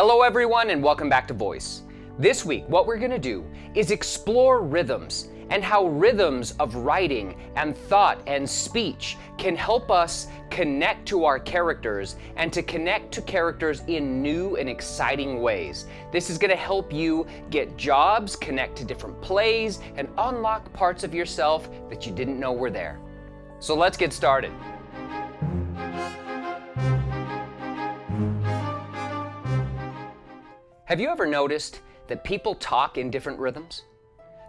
Hello everyone and welcome back to Voice. This week what we're going to do is explore rhythms and how rhythms of writing and thought and speech can help us connect to our characters and to connect to characters in new and exciting ways. This is going to help you get jobs, connect to different plays, and unlock parts of yourself that you didn't know were there. So let's get started. Have you ever noticed that people talk in different rhythms?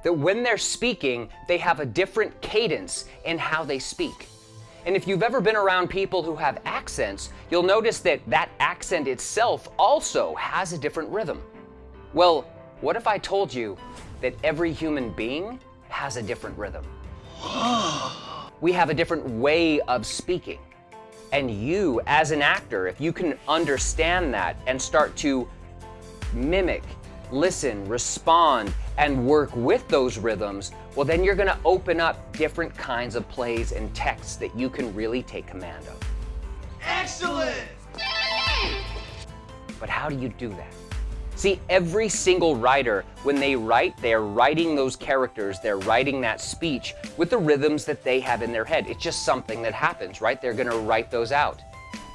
That when they're speaking, they have a different cadence in how they speak. And if you've ever been around people who have accents, you'll notice that that accent itself also has a different rhythm. Well, what if I told you that every human being has a different rhythm? we have a different way of speaking. And you, as an actor, if you can understand that and start to mimic, listen, respond, and work with those rhythms, well, then you're gonna open up different kinds of plays and texts that you can really take command of. Excellent! But how do you do that? See, every single writer, when they write, they're writing those characters, they're writing that speech with the rhythms that they have in their head. It's just something that happens, right? They're gonna write those out.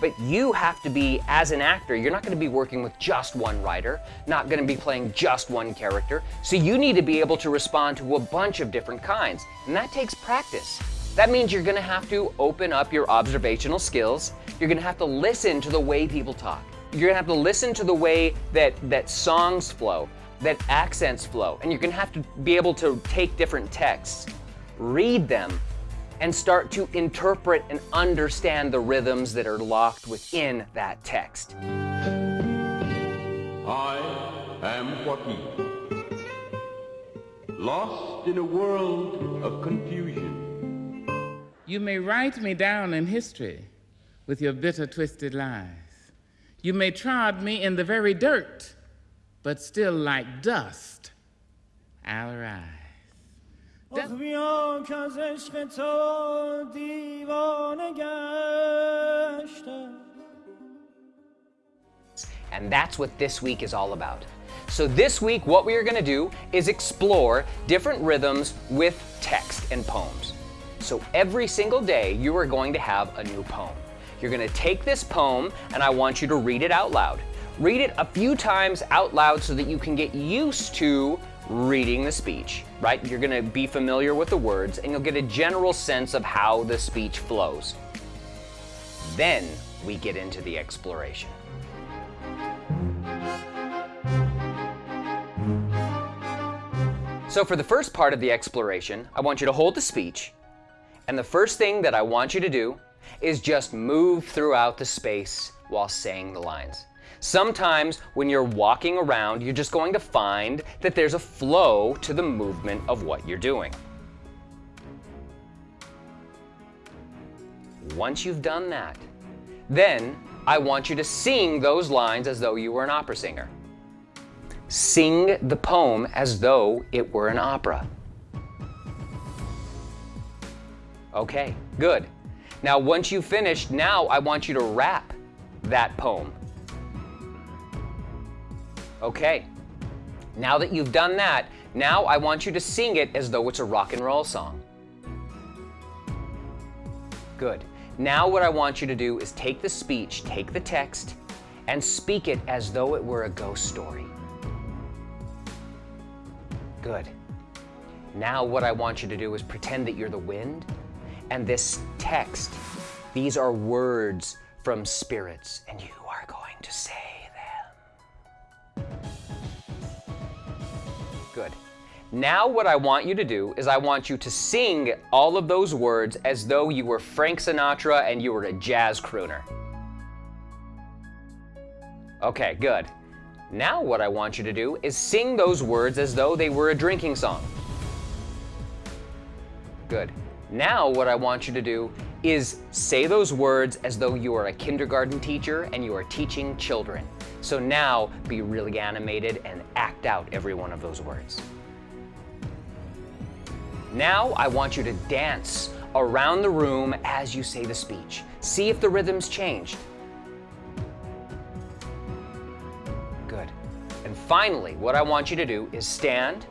But you have to be, as an actor, you're not gonna be working with just one writer, not gonna be playing just one character. So you need to be able to respond to a bunch of different kinds. And that takes practice. That means you're gonna have to open up your observational skills. You're gonna have to listen to the way people talk. You're gonna have to listen to the way that, that songs flow, that accents flow. And you're gonna have to be able to take different texts, read them, and start to interpret and understand the rhythms that are locked within that text. I am Joaquin, lost in a world of confusion. You may write me down in history with your bitter, twisted lies. You may trod me in the very dirt, but still like dust, I'll arise. آخ بیا که از عشق تو دیوانه گشتم And that's what this week is all about. So this week, what we are gonna do is explore different rhythms with text and poems. So every single day, you are going to have a new poem. You're gonna take this poem and I want you to read it out loud. Read it a few times out loud so that you can get used to reading the speech, right? You're gonna be familiar with the words and you'll get a general sense of how the speech flows. Then we get into the exploration. So for the first part of the exploration, I want you to hold the speech, and the first thing that I want you to do is just move throughout the space while saying the lines. Sometimes when you're walking around, you're just going to find that there's a flow to the movement of what you're doing. Once you've done that, then I want you to sing those lines as though you were an opera singer. Sing the poem as though it were an opera. Okay, good. Now once you've finished, now I want you to rap that poem. Okay, now that you've done that, now I want you to sing it as though it's a rock and roll song. Good. Now what I want you to do is take the speech, take the text, and speak it as though it were a ghost story. Good. Now what I want you to do is pretend that you're the wind, and this text, these are words from spirits, and you are going to say Good. Now what I want you to do is I want you to sing all of those words as though you were Frank Sinatra and you were a jazz crooner. Okay, good. Now what I want you to do is sing those words as though they were a drinking song. Good. Now what I want you to do is say those words as though you are a kindergarten teacher and you are teaching children. So now be really animated and act out every one of those words. Now I want you to dance around the room as you say the speech. See if the rhythm's changed. Good. And finally, what I want you to do is stand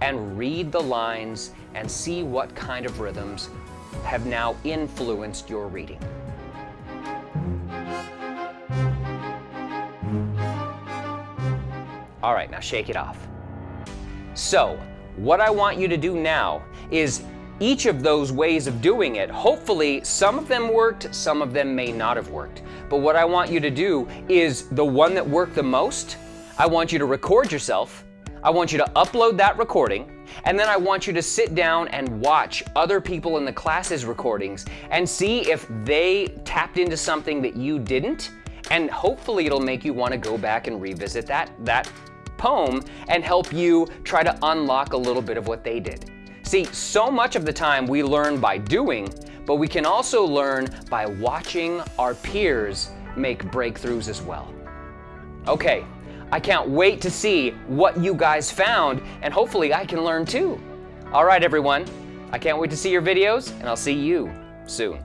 and read the lines and see what kind of rhythms have now influenced your reading. All right, now shake it off. So, what I want you to do now is each of those ways of doing it, hopefully some of them worked, some of them may not have worked. But what I want you to do is the one that worked the most, I want you to record yourself. I want you to upload that recording, and then I want you to sit down and watch other people in the class's recordings and see if they tapped into something that you didn't, and hopefully it'll make you want to go back and revisit that, that poem and help you try to unlock a little bit of what they did. See, so much of the time we learn by doing, but we can also learn by watching our peers make breakthroughs as well. Okay, I can't wait to see what you guys found, and hopefully I can learn too. All right, everyone, I can't wait to see your videos, and I'll see you soon.